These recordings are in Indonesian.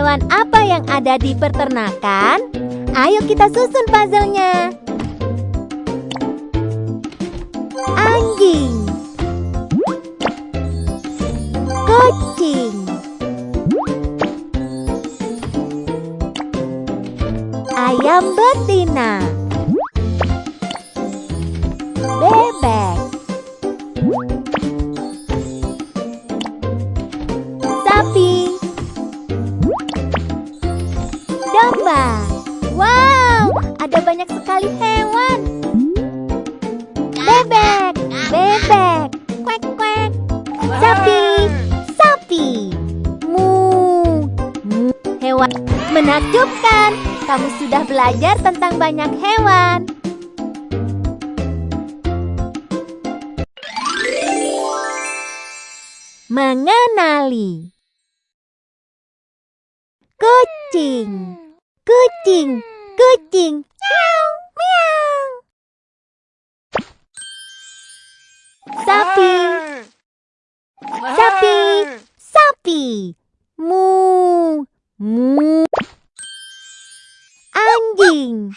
Hewan apa yang ada di peternakan? Ayo kita susun puzzle-nya. Anjing Kucing Ayam betina ada banyak sekali hewan. Bebek, bebek Kwek, kwek. Sapi, sapi. Mu, mu. Hewan menakjubkan. Kamu sudah belajar tentang banyak hewan. Mengenali. Kucing Kucing Miau Miau. Sapi Sapi Sapi Mu Mu. Anjing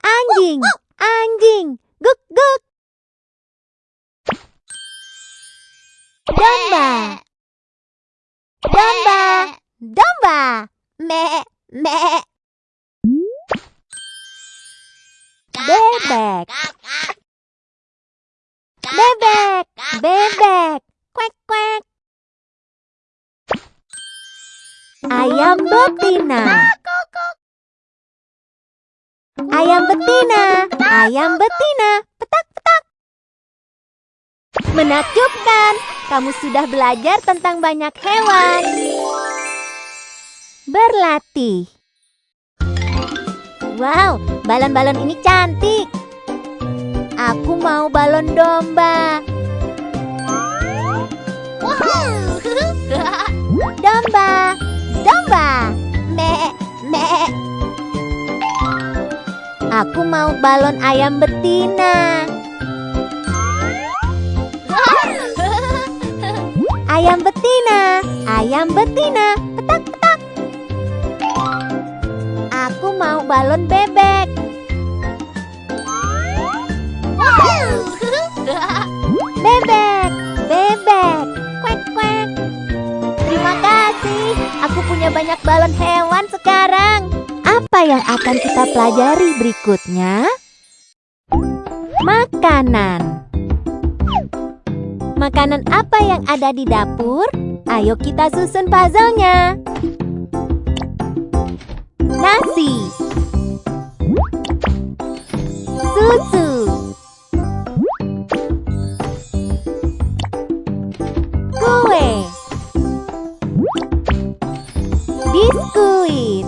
Anjing Anjing Guk guk Domba Domba Domba Me Me Bebek. Bebek. Bebek. Kwek kwek Ayam betina. Ayam betina. Ayam betina. Petak petak. Menakjubkan. Kamu sudah belajar tentang banyak hewan. Berlatih. Wow, balon-balon ini cantik. Aku mau balon domba. Domba Domba. Me Me. Aku mau balon ayam betina. Ayam betina Ayam betina. Petak petak. Aku mau balon bebek Bebek Bebek Kwek kwek Terima kasih Aku punya banyak balon hewan sekarang Apa yang akan kita pelajari berikutnya? Makanan Makanan apa yang ada di dapur? Ayo kita susun puzzle-nya Biskuit.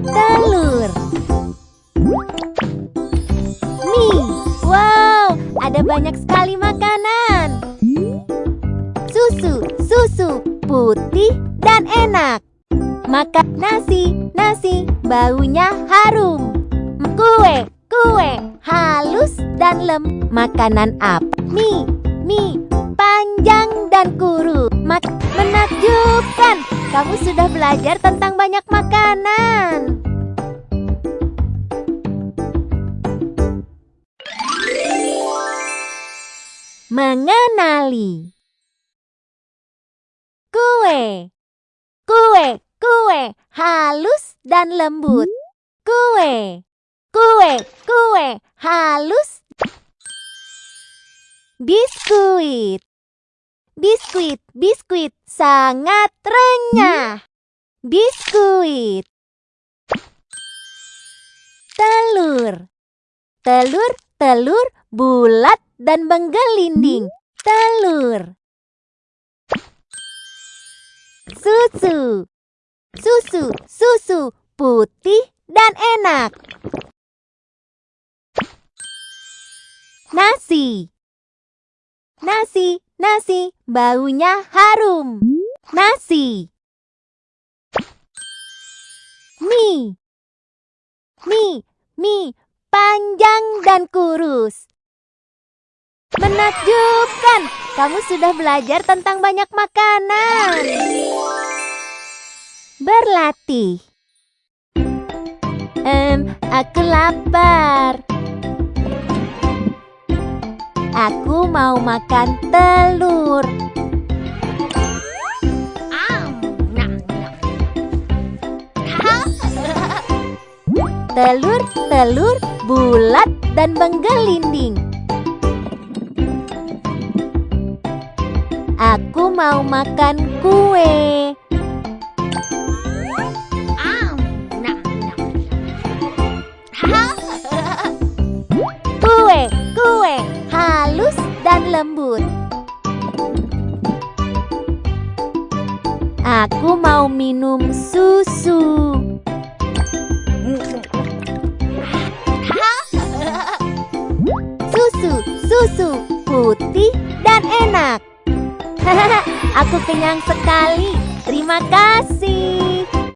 Telur. Mie. Wow, ada banyak sekali makanan. Susu, susu, putih dan enak. Makan nasi, nasi, baunya harum. Kue, kue, halus dan lem. Makanan apa? Mie, mie, panjang dan kuru Mak Menakjubkan. Kamu sudah belajar tentang banyak makanan. Mengenali. Kue. Kue, kue, halus dan lembut. Kue. Kue, kue, halus. Biskuit Biskuit, biskuit, sangat renyah. Biskuit. Telur. Telur, telur, bulat dan menggelinding. Telur. Susu. Susu, susu, putih dan enak. Nasi Nasi, nasi, baunya harum Nasi Mie Mie, mie, panjang dan kurus Menakjubkan, kamu sudah belajar tentang banyak makanan. Berlatih. Em, aku lapar. Aku mau makan telur. Telur, telur, bulat dan menggelinding. Aku mau makan kue. Lembut. Aku mau minum susu. Susu, susu, putih dan enak. Aku kenyang sekali. Terima kasih.